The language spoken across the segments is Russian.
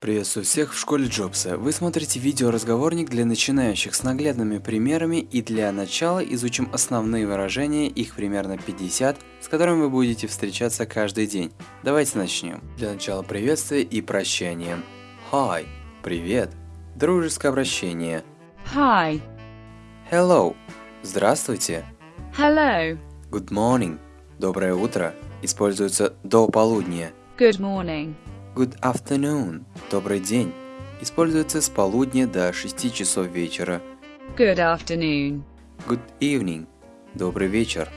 Приветствую всех в школе Джобса. Вы смотрите видеоразговорник для начинающих с наглядными примерами и для начала изучим основные выражения, их примерно 50, с которыми вы будете встречаться каждый день. Давайте начнем. Для начала приветствие и прощание. Hi – привет. Дружеское обращение. Hi. Hello – здравствуйте. Hello. Good morning – доброе утро. Используется до полудня. Good morning. Good afternoon – добрый день. Используется с полудня до 6 часов вечера. Good afternoon. Good evening – добрый вечер.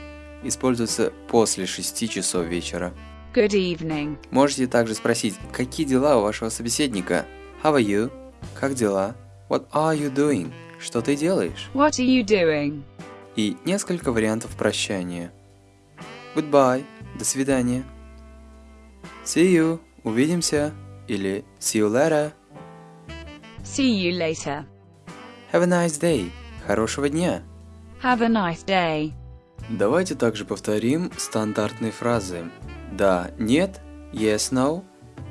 Используется после 6 часов вечера. Good evening. Можете также спросить, какие дела у вашего собеседника? How are you? Как дела? What are you doing? Что ты делаешь? What are you doing? И несколько вариантов прощания. Goodbye – до свидания. See you – увидимся. Или see you later. See you later. Have a nice day. Хорошего дня. Have a nice day. Давайте также повторим стандартные фразы. Да, нет, yes, no,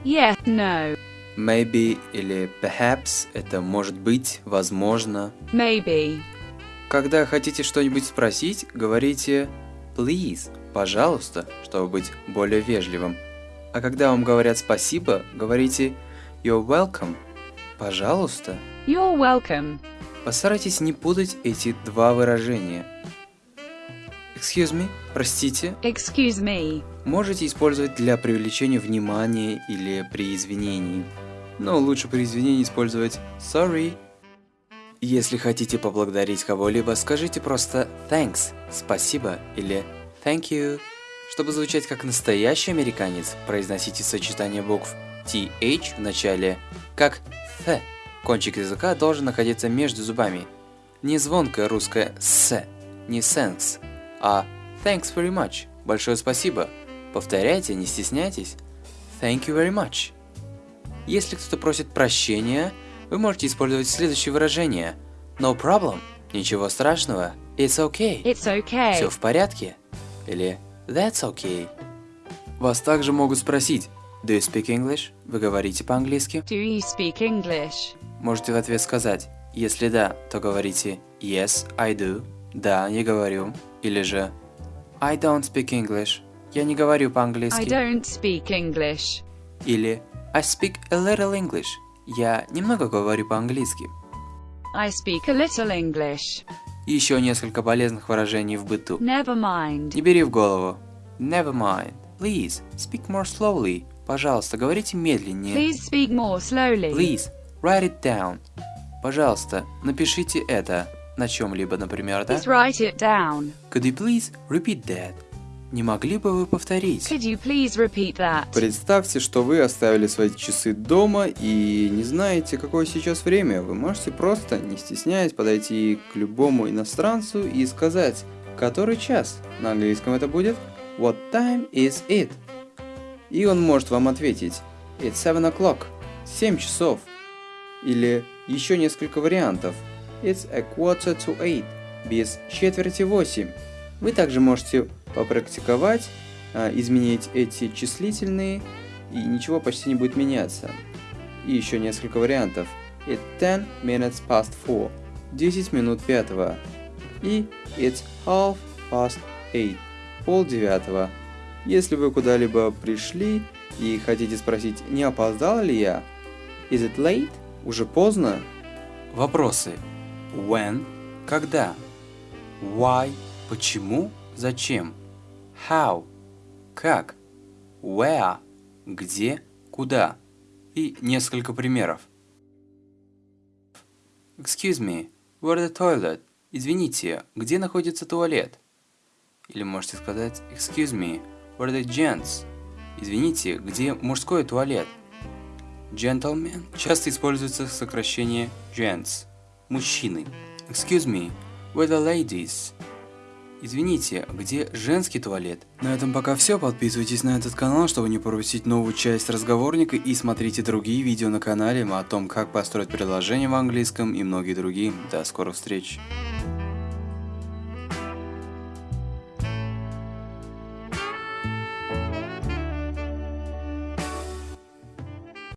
Yes, no. maybe или perhaps – это может быть, возможно. Maybe. Когда хотите что-нибудь спросить, говорите please, пожалуйста, чтобы быть более вежливым. А когда вам говорят спасибо, говорите you're welcome, пожалуйста. You're welcome. Постарайтесь не путать эти два выражения. Excuse me, простите, Excuse me. можете использовать для привлечения внимания или при извинении. Но лучше при извинении использовать sorry. Если хотите поблагодарить кого-либо, скажите просто thanks, спасибо или thank you. Чтобы звучать как настоящий американец, произносите сочетание букв TH в начале как th. Кончик языка должен находиться между зубами. Не звонкое русское с, не thanks, а thanks very much. Большое спасибо. Повторяйте, не стесняйтесь. Thank you very much. Если кто-то просит прощения, вы можете использовать следующее выражение. No problem. Ничего страшного. It's okay. It's okay. Все в порядке. Или That's okay. Вас также могут спросить Do you speak English? Вы говорите по-английски? Do you speak English? Можете в ответ сказать Если да, то говорите Yes, I do. Да, я говорю. Или же I don't speak English. Я не говорю I по-английски. don't speak English. Или I speak a little English. Я немного говорю по-английски. I speak a little English. И еще несколько полезных выражений в быту. Never mind. Не бери в голову. Never mind. Please, speak more slowly. Пожалуйста, говорите медленнее. Please speak more slowly. Please, write it down. Пожалуйста, напишите это на чем-либо, например, да? Please write it down. Could you please repeat that? Не могли бы вы повторить? Представьте, что вы оставили свои часы дома и не знаете, какое сейчас время. Вы можете просто, не стесняясь, подойти к любому иностранцу и сказать, который час. На английском это будет What time is it? И он может вам ответить It's seven o'clock. 7 часов. Или еще несколько вариантов. It's a quarter to eight. Без четверти восемь. Вы также можете попрактиковать, а, изменить эти числительные, и ничего почти не будет меняться. И еще несколько вариантов. It's 10 minutes past four. 10 минут пятого. И it's half past eight. Пол девятого. Если вы куда-либо пришли и хотите спросить, не опоздал ли я, is it late? Уже поздно? Вопросы. When? Когда? Why? Почему? Зачем? How? Как? Where? Где? Куда? И несколько примеров. Excuse me, where the toilet? Извините, где находится туалет? Или можете сказать Excuse me, where the gents? Извините, где мужской туалет? Gentleman часто используется сокращение gents – мужчины. Excuse me, where the ladies? Извините, где женский туалет? На этом пока все. Подписывайтесь на этот канал, чтобы не пропустить новую часть разговорника и смотрите другие видео на канале о том, как построить предложение в английском и многие другие. До скорых встреч!